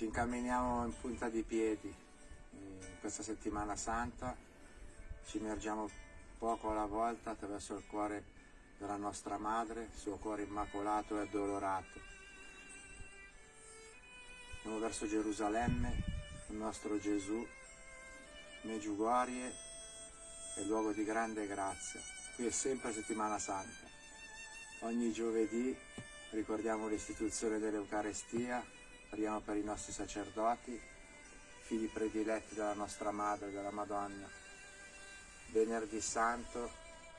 Ci incamminiamo in punta di piedi in questa settimana santa, ci immergiamo poco alla volta attraverso il cuore della nostra madre, suo cuore immacolato e addolorato. Andiamo verso Gerusalemme, il nostro Gesù, Meggiugorie è luogo di grande grazia. Qui è sempre settimana santa. Ogni giovedì ricordiamo l'istituzione dell'Eucarestia, preghiamo per i nostri sacerdoti, figli prediletti della nostra Madre, della Madonna. Venerdì Santo,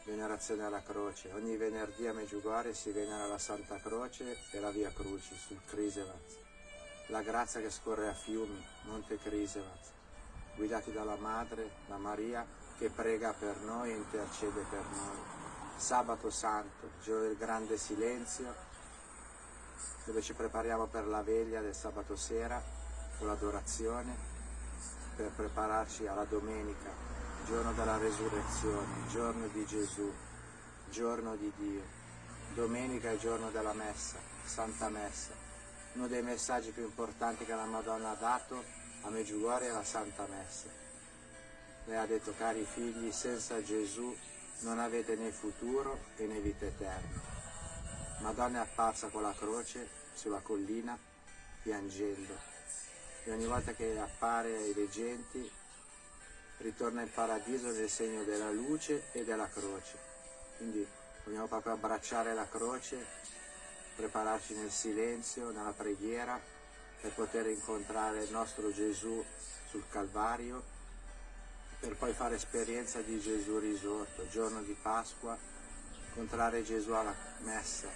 venerazione alla croce. Ogni venerdì a Meggiugorie si venera la Santa Croce e la Via Crucis sul Crisevat. La grazia che scorre a fiumi, Monte Crisevat, guidati dalla Madre, la Maria, che prega per noi e intercede per noi. Sabato Santo, giorno del grande silenzio, dove ci prepariamo per la veglia del sabato sera con l'adorazione, per prepararci alla domenica, giorno della resurrezione, giorno di Gesù, giorno di Dio. Domenica è giorno della messa, Santa Messa. Uno dei messaggi più importanti che la Madonna ha dato a Meggiugorie è la Santa Messa. Lei ha detto, cari figli, senza Gesù non avete né futuro e né vita eterna. Madonna è apparsa con la croce sulla collina piangendo e ogni volta che appare ai veggenti ritorna in paradiso nel segno della luce e della croce. Quindi vogliamo proprio abbracciare la croce, prepararci nel silenzio, nella preghiera per poter incontrare il nostro Gesù sul Calvario, per poi fare esperienza di Gesù risorto, giorno di Pasqua, incontrare Gesù alla messa.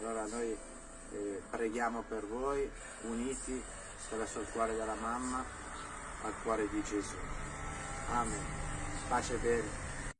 Allora noi eh, preghiamo per voi, uniti attraverso il cuore della mamma al cuore di Gesù. Amen. Pace e bene.